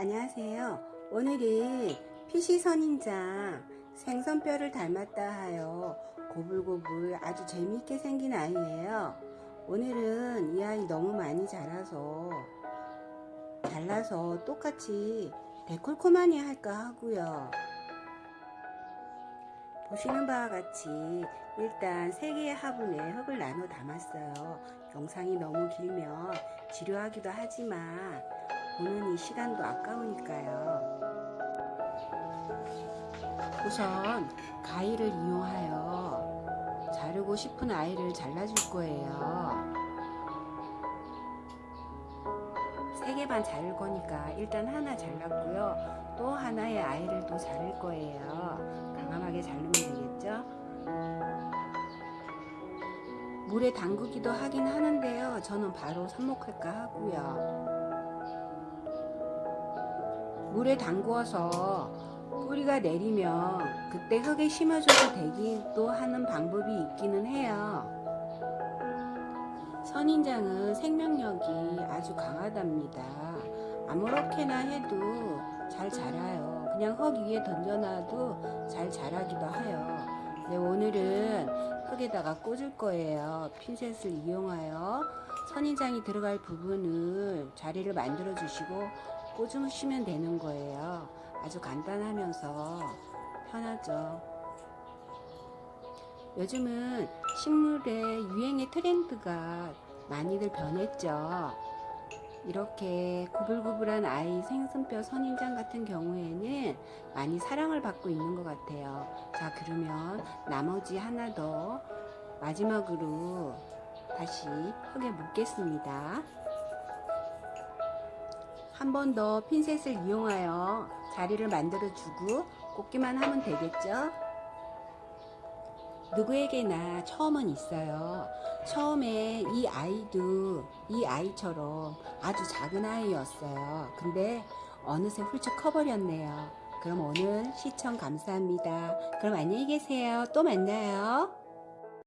안녕하세요. 오늘은 피시선인장 생선뼈를 닮았다 하여 고불고불 아주 재미있게 생긴 아이예요. 오늘은 이 아이 너무 많이 자라서 잘라서 똑같이 데콜코마니 할까 하고요. 보시는 바와 같이 일단 세 개의 화분에 흙을 나눠 담았어요. 영상이 너무 길면 지루하기도 하지만 보는 이 시간도 아까우니까요. 우선 가위를 이용하여 자르고 싶은 아이를 잘라줄 거예요. 세개반 자를 거니까 일단 하나 잘랐고요. 또 하나의 아이를 또 자를 거예요. 강함하게 자르면 되겠죠? 물에 담그기도 하긴 하는데요. 저는 바로 삽목할까 하고요. 물에 담궈서 뿌리가 내리면 그때 흙에 심어줘도 되기도 하는 방법이 있기는 해요. 선인장은 생명력이 아주 강하답니다. 아무렇게나 해도 잘 자라요. 그냥 흙 위에 던져놔도 잘 자라기도 해요. 네, 오늘은 흙에다가 꽂을 거예요. 핀셋을 이용하여 선인장이 들어갈 부분을 자리를 만들어 주시고 꽂으시면 되는 거예요. 아주 간단하면서 편하죠. 요즘은 식물의 유행의 트렌드가 많이들 변했죠. 이렇게 구불구불한 아이 생선뼈 선인장 같은 경우에는 많이 사랑을 받고 있는 것 같아요. 자, 그러면 나머지 하나 더 마지막으로 다시 흙에 묻겠습니다. 한 번 더 핀셋을 이용하여 자리를 만들어 주고 꽂기만 하면 되겠죠? 누구에게나 처음은 있어요. 처음에 이 아이도 이 아이처럼 아주 작은 아이였어요. 근데 어느새 훌쩍 커버렸네요. 그럼 오늘 시청 감사합니다. 그럼 안녕히 계세요. 또 만나요.